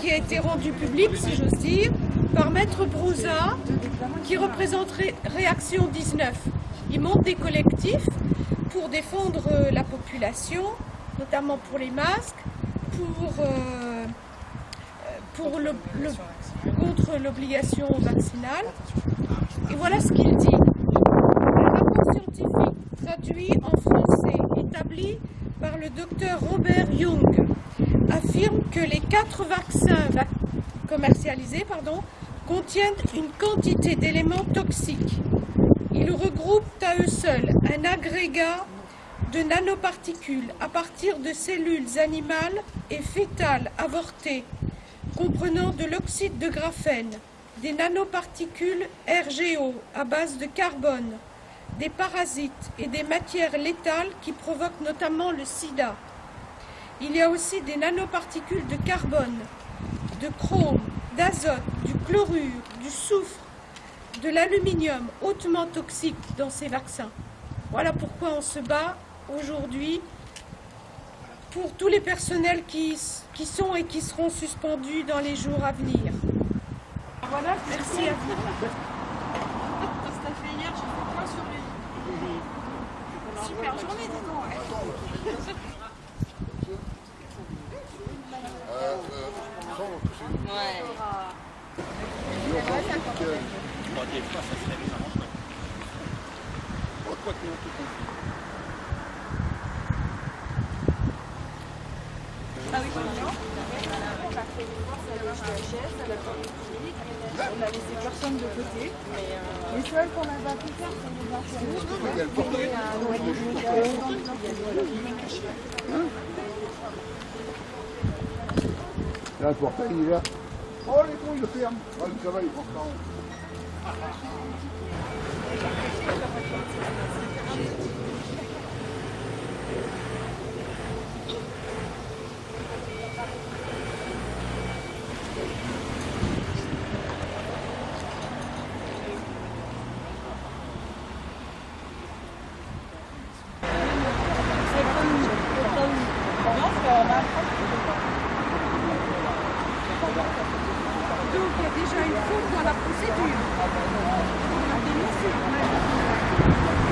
qui a été rendu public, si j'ose dire, par Maître Brouza, qui représente Réaction 19. Il monte des collectifs pour défendre euh, la population, notamment pour les masques, pour, euh, le, contre l'obligation vaccinale. Et voilà ce qu'il dit. Un rapport scientifique traduit en français, établi par le docteur Robert Young, affirme que les quatre vaccins commercialisés contiennent une quantité d'éléments toxiques. À eux seuls un agrégat de nanoparticules à partir de cellules animales et fétales avortées, comprenant de l'oxyde de graphène, des nanoparticules RGO à base de carbone, des parasites et des matières létales qui provoquent notamment le sida. Il y a aussi des nanoparticules de carbone, de chrome, d'azote, du chlorure, du soufre, de l'aluminium hautement toxique dans ces vaccins. Voilà pourquoi on se bat aujourd'hui pour tous les personnels qui, qui, sont et qui seront suspendus dans les jours à venir. Voilà, merci à vous. Super journée, dis donc. Ouais. Troisième fois, ça serait vraiment chouette. Quoi que on tout Ah oui, non On a fait une course à l'HHS, à la clinique, on a laissé personne de côté. Les seuls qu'on n'a pas pu faire, c'est les infirmiers. Là, le portail, il est là. Oh, les cons, ils le ferment. Ah, ça va, il est よろしくお願いします。Donc il y a déjà une faute dans la procédure. On a.